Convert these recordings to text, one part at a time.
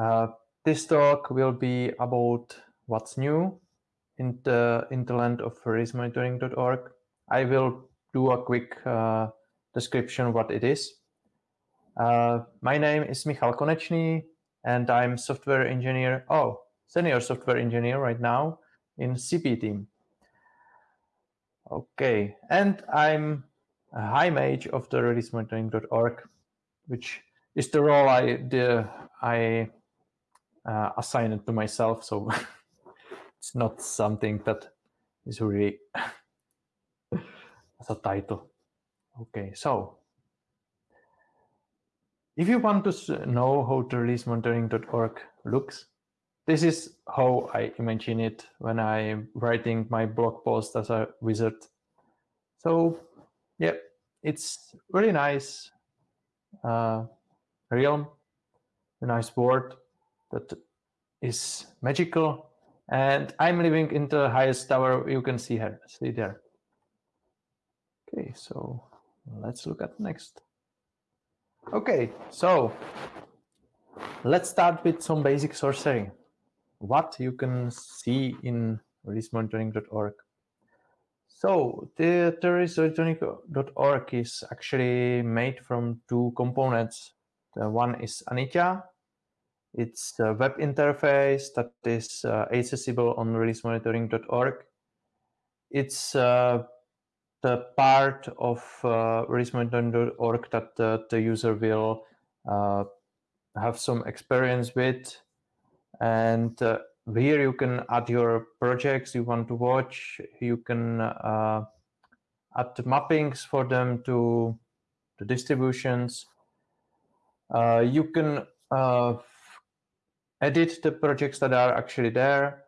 Uh, this talk will be about what's new in the, in the land of releasemonitoring.org. I will do a quick uh, description what it is. Uh, my name is Michal Konečný, and I'm software engineer, oh, senior software engineer right now in CPE team. Okay, and I'm a high mage of the releasemonitoring.org, which is the role I the, I uh, assign it to myself. So it's not something that is really as a title. Okay, so if you want to know how the releasemonitoring.org looks, this is how I imagine it when I'm writing my blog post as a wizard. So yeah, it's really nice uh, realm, a nice world that is magical. And I'm living in the highest tower you can see here, see there. Okay, so let's look at next. Okay, so let's start with some basic sorcery. What you can see in releasemonitoring.org. So the releasemonitoring.org is actually made from two components. The one is Anitya. It's a web interface that is uh, accessible on releasemonitoring.org. It's uh, the part of uh, releasemonitoring.org that the, the, user will uh, have some experience with. And uh, here you can add your projects you want to watch. You can uh, add mappings for them to the distributions. Uh, you can uh, edit the projects that are actually there.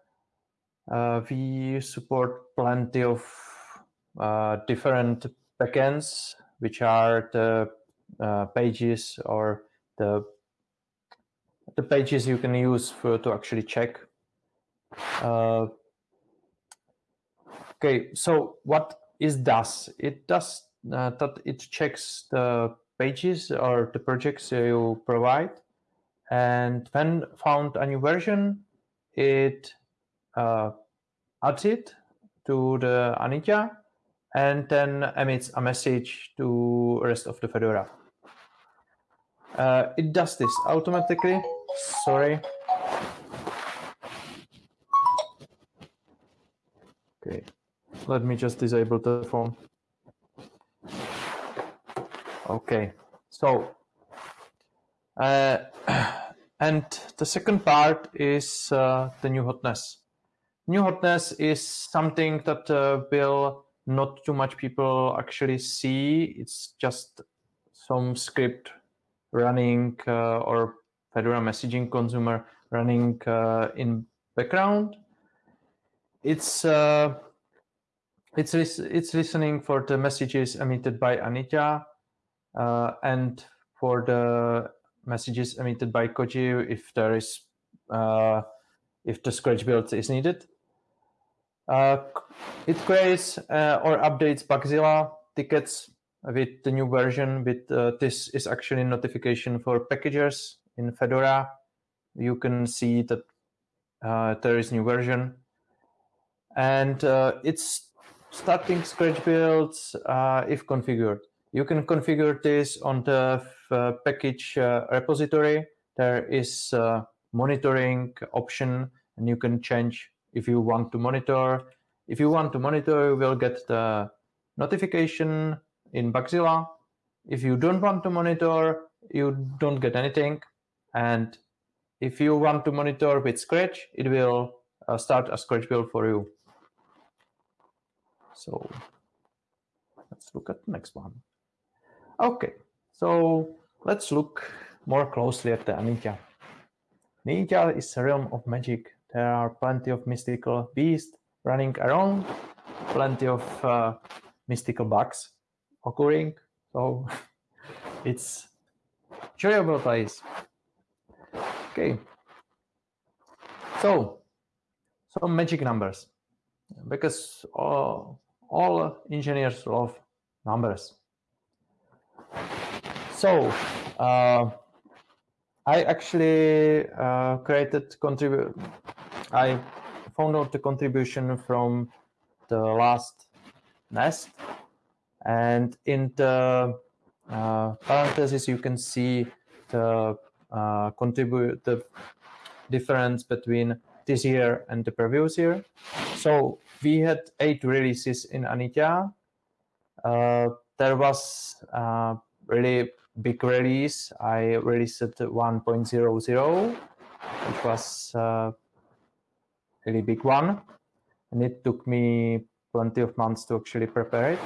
we support plenty of uh, different backends, which are the uh, pages or the the pages you can use for to actually check. Uh, okay, so what is does? It does uh, that it checks the pages or the projects you provide, and when found a new version, it uh, adds it to the Anitya and then emits a message to rest of the Fedora. Uh, it does this automatically. Sorry. Okay, let me just disable the phone. Okay, so uh, and the second part is uh, the new hotness. New hotness is something that uh, will not too much people actually see. It's just some script running uh, or Fedora messaging consumer running uh, in background. It's uh, it's it's listening for the messages emitted by Anitya uh, and for the messages emitted by Koji if there is uh, if the scratch build is needed. Uh, it creates uh, or updates Bugzilla tickets with the new version. With uh, this is actually notification for packagers in Fedora. You can see that uh, there is new version, and uh, it's starting scratch builds if configured. You can configure this on the package repository. There is a monitoring option, and you can change if you want to monitor. If you want to monitor, you will get the notification in Bugzilla. If you don't want to monitor, you don't get anything. And if you want to monitor with Scratch, it will uh, start a Scratch build for you. So let's look at the next one. Okay, so let's look more closely at the Anitya. Ninja is a realm of magic there are plenty of mystical beasts running around, plenty of uh, mystical bugs occurring. So it's enjoyable place. Okay. So some magic numbers because all, all engineers love numbers. So uh, I actually uh, created contribute. I found out the contribution from the last nest, and in the uh, parentheses you can see the contribute the difference between this year and the previous year. So we had eight releases in Anitya. Uh, there was uh, really big release. I released 1.00, which was a really big one. And it took me plenty of months to actually prepare it.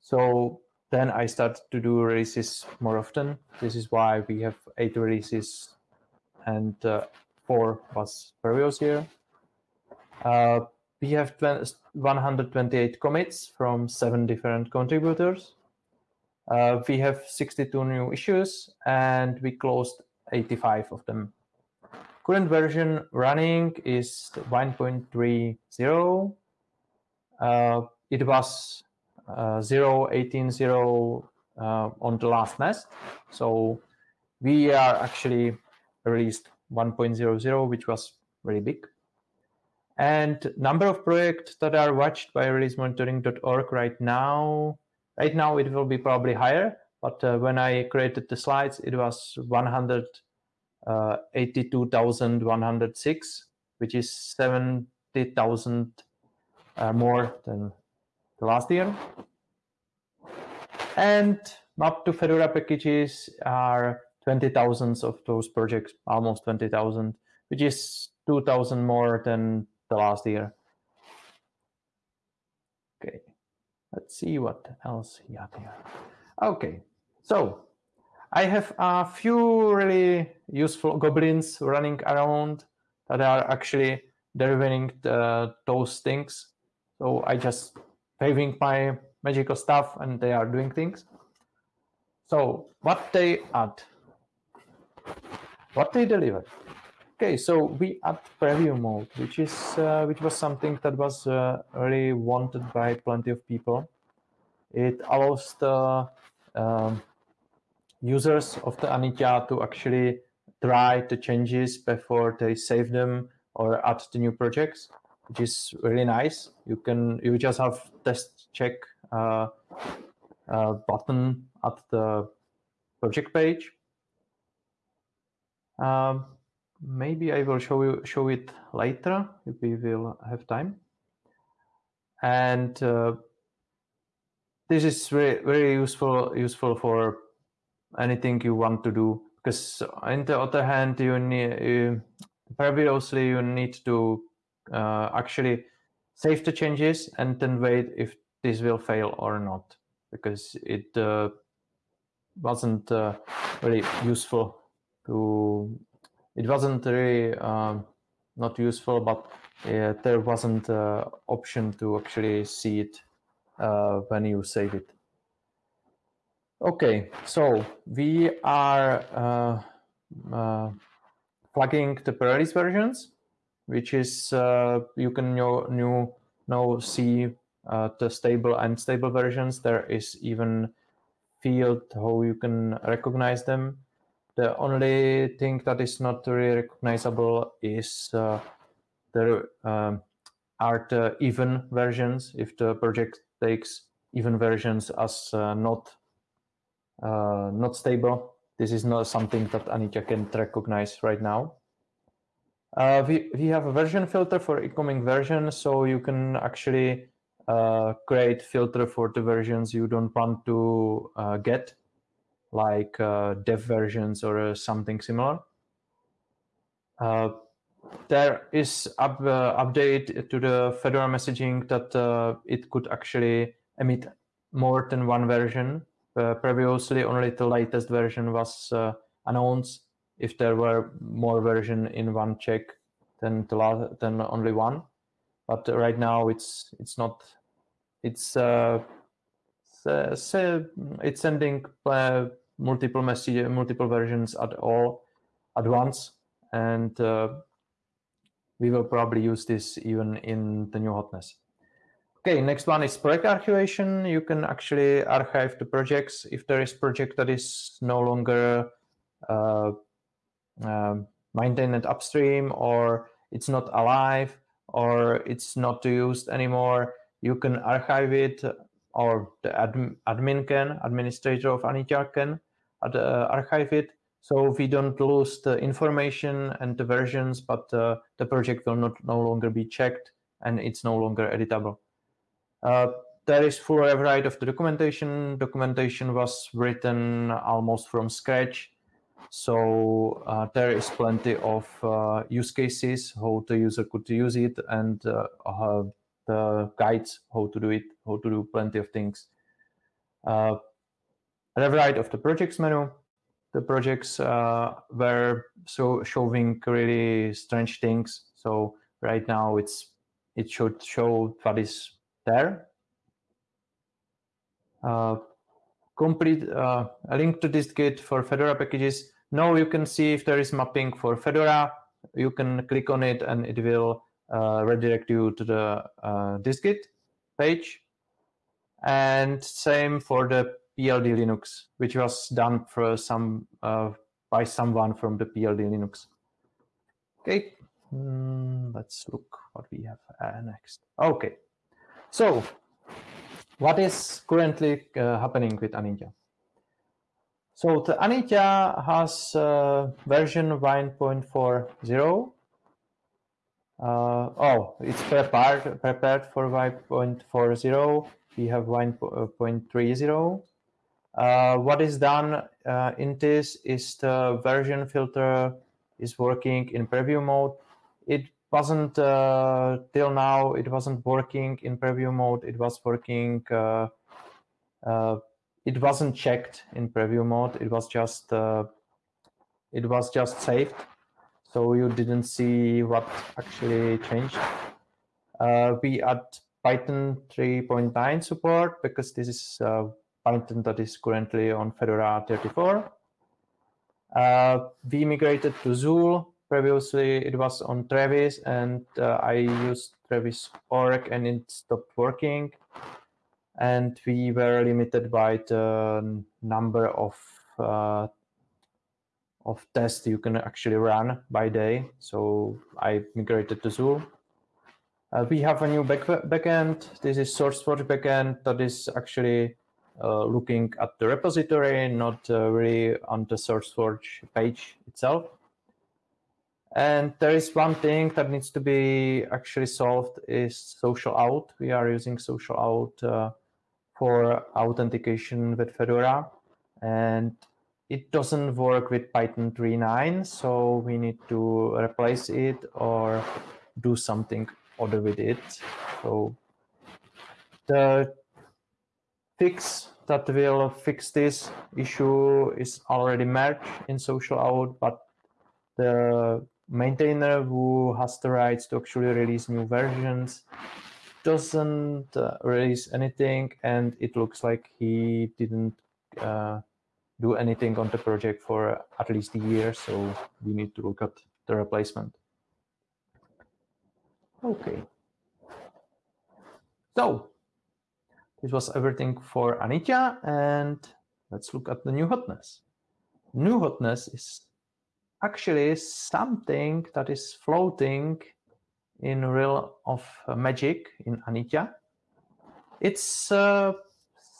So then I started to do releases more often. This is why we have eight releases and uh, four was previous year. Uh, we have 128 commits from seven different contributors. Uh, we have 62 new issues and we closed 85 of them. Current version running is 1.30. Uh, it was uh, 0, 18, 0 uh, on the last nest. So we are actually released 1.00, which was very big. And number of projects that are watched by releasemonitoring.org right now, right now it will be probably higher, but uh, when I created the slides, it was 182,106, uh, which is 70,000 uh, more than the last year. And map to Fedora packages are 20,000 of those projects, almost 20,000, which is 2,000 more than the last year. Okay, let's see what else he had here. Okay, so I have a few really useful goblins running around that are actually delivering the, those things. So I just paving my magical stuff and they are doing things. So what they add, what they deliver. Okay, so we add preview mode, which is uh, which was something that was uh, really wanted by plenty of people. It allows the um, users of the Anitya to actually try the changes before they save them or add the new projects, which is really nice. You can you just have test check uh, uh button at the project page. Um, maybe I will show you show it later if we will have time. And uh, this is very very useful useful for anything you want to do because on the other hand you need you, previously you need to uh, actually save the changes and then wait if this will fail or not because it uh, wasn't uh, very useful to it wasn't really um, not useful, but uh, there wasn't uh, option to actually see it uh, when you save it. Okay, so we are uh, uh, plugging the pre-release versions, which is uh, you can new, new now see the stable and stable versions. There is even field how you can recognize them the only thing that is not really recognizable is uh, the um, are the even versions. If the project takes even versions as uh, not uh, not stable, this is not something that Anitya can recognize right now. Uh, we, we have a version filter for incoming version, so you can actually uh, create filter for the versions you don't want to uh, get like uh, dev versions or uh, something similar. Uh, there is up, uh, update to the Fedora messaging that uh, it could actually emit more than one version. Uh, previously, only the latest version was announced. If there were more version in one check than the last, than only one, but right now it's it's not. It's it's sending multiple message, multiple versions at all at once, and uh, we will probably use this even in the new hotness. Okay, next one is project archivation. You can actually archive the projects if there is project that is no longer uh, um, maintained upstream or it's not alive or it's not used anymore, you can archive it or the admin, can, administrator of Anitya can uh, archive it. So we don't lose the information and the versions, but uh, the project will not no longer be checked and it's no longer editable. Uh, there is full rewrite of the documentation. Documentation was written almost from scratch. So uh, there is plenty of uh, use cases, how the user could use it and uh, the guides how to do it, how to do plenty of things. Uh, rewrite of the projects menu. The projects uh, were so showing really strange things. So right now it's it should show what is there. Uh, complete uh, a link to dist-git for Fedora packages. Now you can see if there is mapping for Fedora. You can click on it and it will uh, redirect you to the uh, dist-git page. And same for the PLD Linux, which was done for some uh, by someone from the PLD Linux. Okay, mm, let's look what we have uh, next. Okay, so what is currently uh, happening with Anitya? So the Anitya has uh, version 1.40 uh, oh, it's prepared prepared for 1.40. We have 1.30. Uh, what is done uh, in this is the version filter is working in preview mode. It wasn't uh, till now. It wasn't working in preview mode. It was working. Uh, uh, it wasn't checked in preview mode. It was just. it was just saved so you didn't see what actually changed. We add Python 3.9 support because this is Python that is currently on Fedora 34. Uh, we migrated to Zuul. Previously, it was on Travis, and uh, I used Travis org, and it stopped working. And we were limited by the number of uh, of tests you can actually run by day. So I migrated to Zuul. Uh, we have a new back backend. This is SourceForge backend that is actually uh, looking at the repository, not uh, really on the SourceForge page itself. And there is one thing that needs to be actually solved is social auth. We are using social auth uh, for authentication with Fedora. And it doesn't work with Python 3.9, so we need to replace it or do something other with it. So the fix that will fix this issue is already merged in social auth, but the maintainer who has the rights to actually release new versions doesn't uh, release anything and it looks like he didn't uh, do anything on the project for at least a year, so we need to look at the replacement. Okay. So this was everything for Anitya, and let's look at the new hotness. New hotness is actually something that is floating in realm of magic in Anitya. It's uh,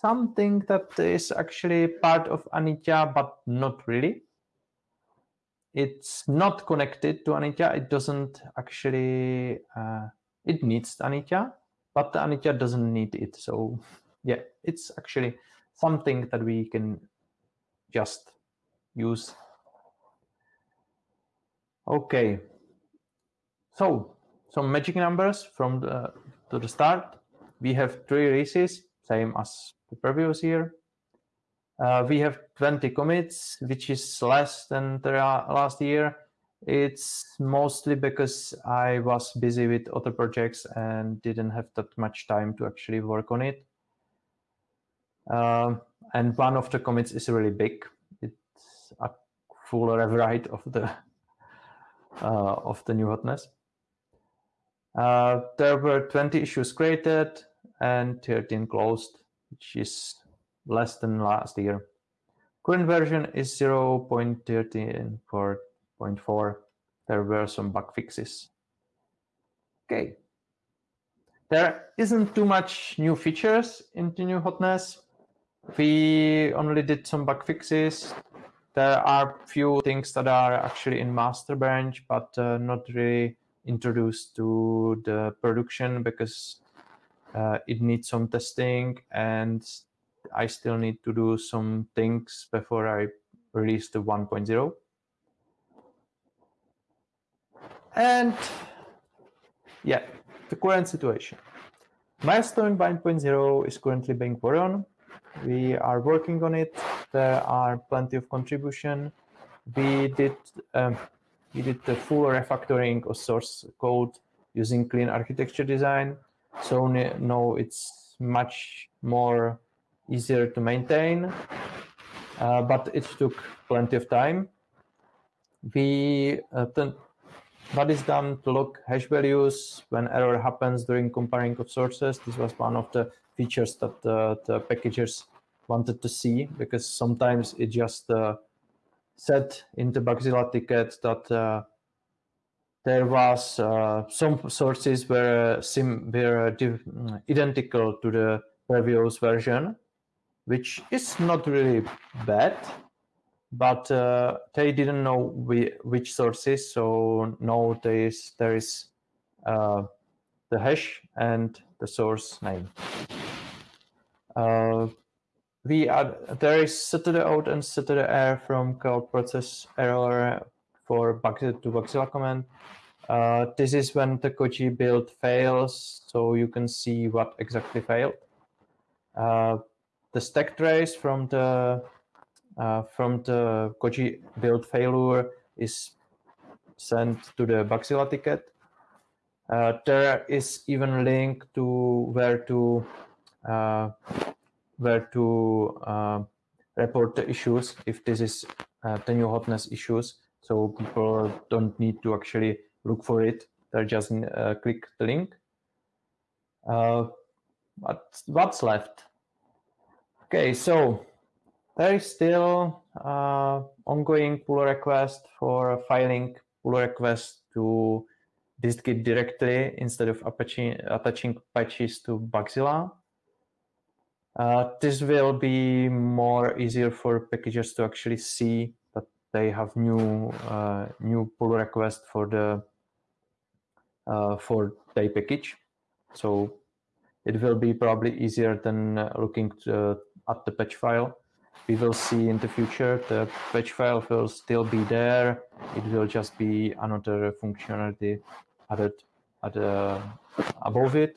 something that is actually part of Anitya, but not really. It's not connected to Anitya. It doesn't actually, uh, it needs Anitya, but Anitya doesn't need it. So yeah, it's actually something that we can just use. Okay, so some magic numbers from the to the start. We have three releases, same as the previous year. Uh, we have 20 commits, which is less than the last year. It's mostly because I was busy with other projects and didn't have that much time to actually work on it. Um, and one of the commits is really big. It's a full rewrite of the uh, of the new hotness. Uh, there were 20 issues created and 13 closed which is less than last year. Current version is 0.13 for 0.4, there were some bug fixes. Okay. There isn't too much new features in the new hotness. We only did some bug fixes. There are few things that are actually in master branch, but uh, not really introduced to the production because uh, it needs some testing and I still need to do some things before I release the 1.0. And yeah, the current situation. Milestone 1.0 is currently being worked on. We are working on it. There are plenty of contribution. We did um, we did the full refactoring of source code using clean architecture design. So now it's much more easier to maintain, uh, but it took plenty of time. We uh, what is done to log hash values when error happens during comparing of sources. This was one of the features that uh, the packagers wanted to see because sometimes it just uh, said in the Bugzilla ticket that uh, there was uh, some sources were sim were identical to the previous version, which is not really bad but uh, they didn't know we, which sources. So now there is, there is uh, the hash and the source name. Uh, we add, there is out and std from cloud process error for Bugzilla to Bugzilla command. Uh, this is when the Koji build fails, so you can see what exactly failed. Uh, the stack trace from the from the Koji build failure is sent to the Bugzilla ticket. Uh, there is even a link to where to uh, where to uh, report the issues if this is uh, the new hotness issues. So people don't need to actually look for it. They just uh, click the link. but what's left? Okay, so there is still uh, ongoing pull request for filing pull request to distgit directly instead of attaching, patches to Bugzilla. Uh, this will be more easier for packagers to actually see that they have new uh, new pull request for the uh, for their package. So it will be probably easier than uh, looking to, at the patch file we will see in the future the patch file will still be there. It will just be another functionality added, added above it.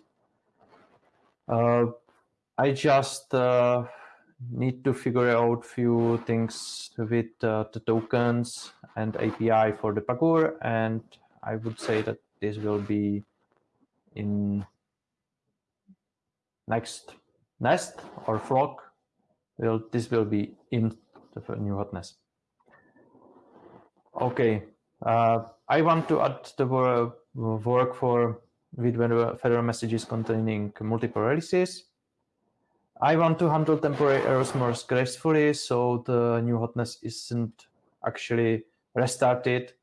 Uh, I just uh, need to figure out few things with uh, the tokens and API for the Pagure, and I would say that this will be in next nest or flock will this will be in the new hotness. Okay, uh, I want to add the work for with Fedora messages containing multiple releases. I want to handle temporary errors more gracefully, so the new hotness isn't actually restarted,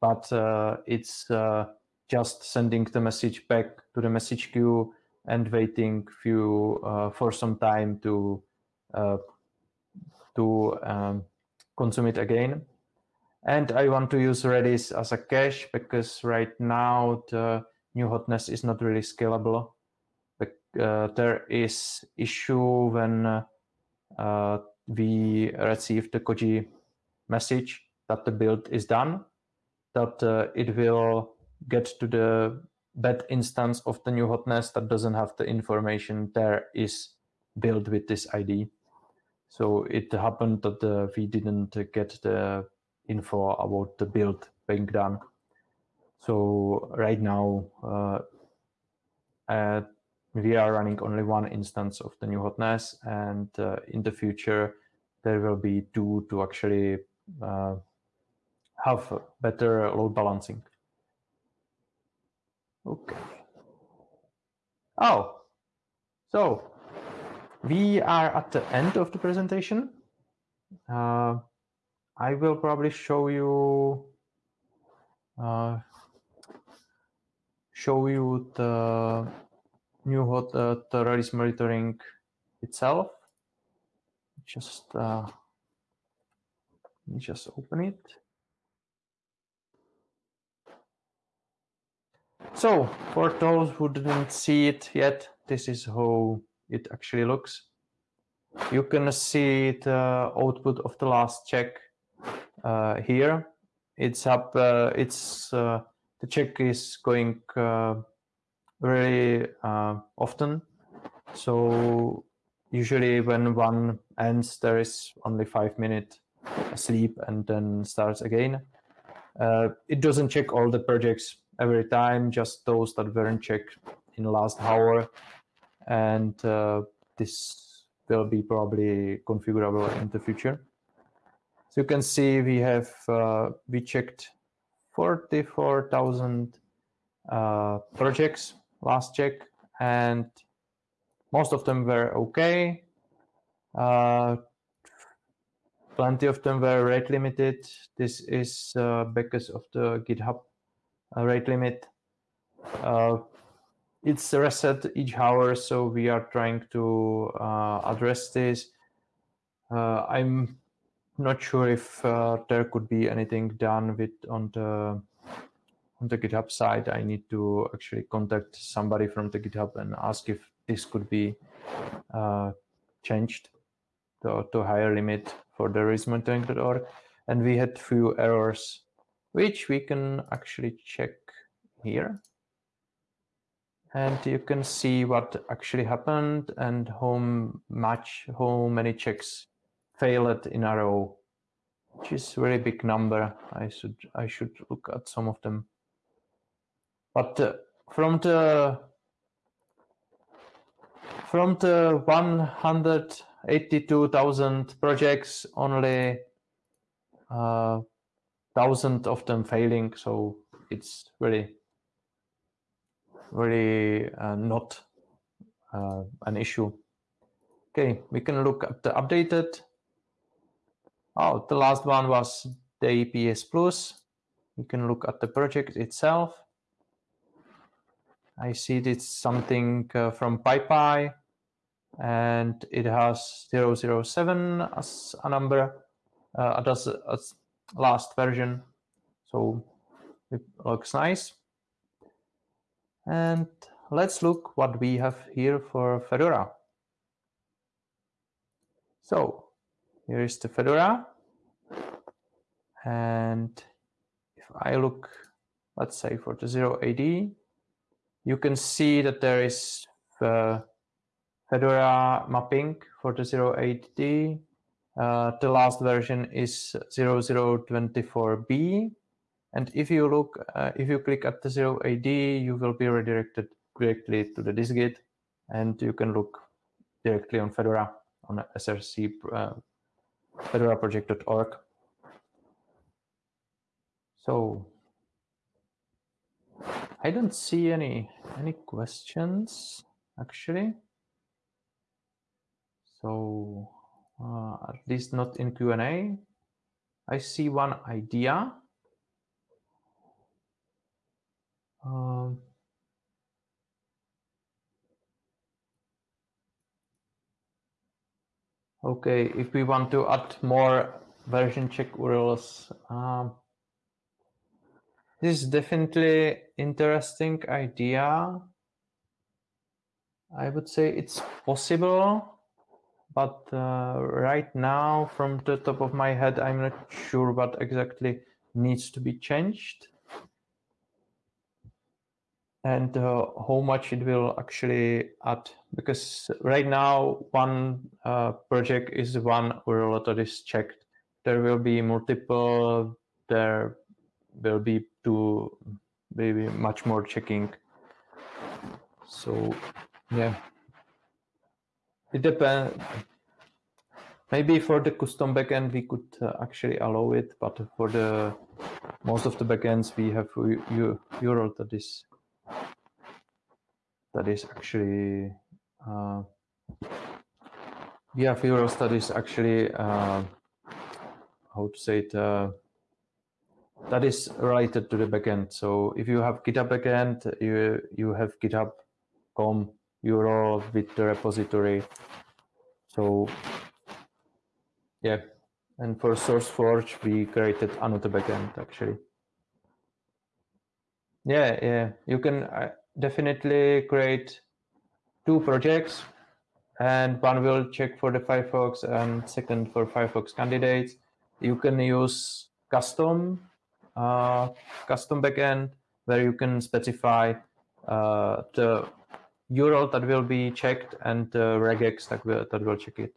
but uh, it's uh, just sending the message back to the message queue and waiting few uh, for some time to to um, consume it again. And I want to use Redis as a cache because right now the new hotness is not really scalable. Uh, there is issue when uh, uh, we receive the Koji message that the build is done, that uh, it will get to the bad instance of the new hotness that doesn't have the information there is built with this ID. So it happened that uh, we didn't get the info about the build being done. So right now, uh, uh, we are running only one instance of the new hotness, and uh, in the future, there will be two to actually uh, have better load balancing. Okay. Oh, so we are at the end of the presentation. Uh, I will probably show you uh, show you the new hot uh, release monitoring itself. Just uh, let me just open it. So for those who didn't see it yet, this is how it actually looks. You can see the output of the last check uh, here. It's up. Uh, it's uh, the check is going uh, often. So usually when one ends, there is only five minute sleep and then starts again. Uh, it doesn't check all the projects every time, just those that weren't checked in the last hour. And uh, this will be probably configurable in the future. So you can see we have, uh, we checked 44,000 uh, projects last check and most of them were okay. Uh, plenty of them were rate limited. This is uh, because of the GitHub rate limit. Uh, it's reset each hour, so we are trying to uh, address this. Uh, I'm not sure if uh, there could be anything done with on the on the GitHub side. I need to actually contact somebody from the GitHub and ask if this could be changed to, to higher limit for the release monitoring.org. And we had few errors, which we can actually check here. And you can see what actually happened and how much, how many checks failed in a row, which is very big number. I should, I should look at some of them. But uh, from the from the 182,000 projects, only uh, thousand of them failing. So it's really, really uh, not uh, an issue. Okay, we can look at the updated. Oh, the last one was the APS Plus. We can look at the project itself. I see it's something uh, from PyPI and it has 007 as a number uh, as, as last version. So it looks nice. And let's look what we have here for Fedora. So here is the Fedora. And if I look, let's say for the 0AD, you can see that there is uh, Fedora mapping for the 0AD. Uh, the last version is 0024B. And if you look, uh, if you click at the 0AD, you will be redirected directly to the dist-git and you can look directly on Fedora on src uh, fedoraproject.org. So I don't see any any questions actually. So uh, at least not in Q&A. I see one idea. Um, okay, if we want to add more version check URLs, um, this is definitely interesting idea. I would say it's possible but uh, right now from the top of my head i'm not sure what exactly needs to be changed and uh, how much it will actually add because right now one uh, project is one URL that is checked there will be multiple there will be two maybe much more checking so yeah it depends. Maybe for the custom backend, we could uh, actually allow it, but for the most of the backends, we have you, you URL that is that is actually uh, URLs that is actually uh, how to say it uh, that is related to the backend. So if you have GitHub backend, you you have GitHub.com URL with the repository. So yeah, and for SourceForge, we created another backend actually. Yeah, yeah, you can definitely create two projects and one will check for the Firefox and second for Firefox candidates. You can use custom uh, custom backend where you can specify uh, the URL that will be checked and the regex that will, that will check it.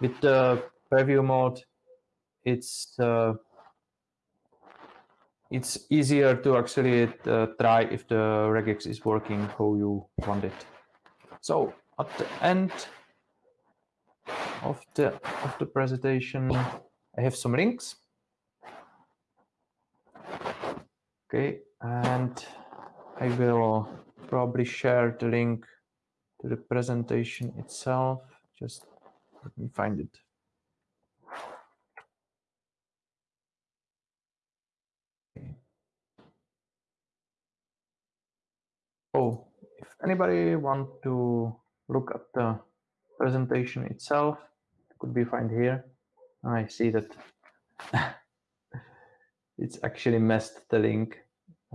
With the preview mode, it's uh, it's easier to actually uh, try if the regex is working how you want it. So at the end of the of the presentation, I have some links. Okay, and I will probably share the link to the presentation itself. Just let me find it. Oh, if anybody want to look at the presentation itself, it could be found here. I see that it's actually messed the link,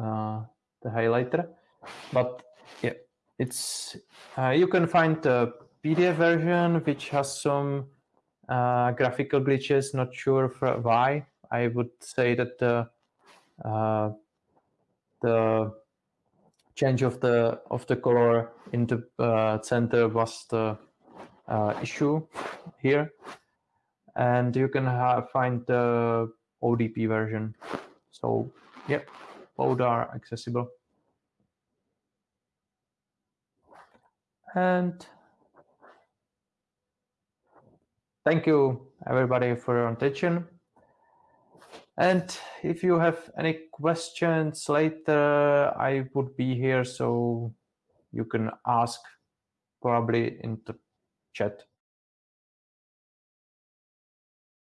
uh, the highlighter, but yeah, it's uh, you can find the PDF version which has some uh, graphical glitches. Not sure why. I would say that the uh, the change of the of the color in the uh, center was the uh, issue here. And you can find the ODP version. So yeah both are accessible. And thank you everybody for your attention and if you have any questions later, I would be here, so you can ask probably in the chat.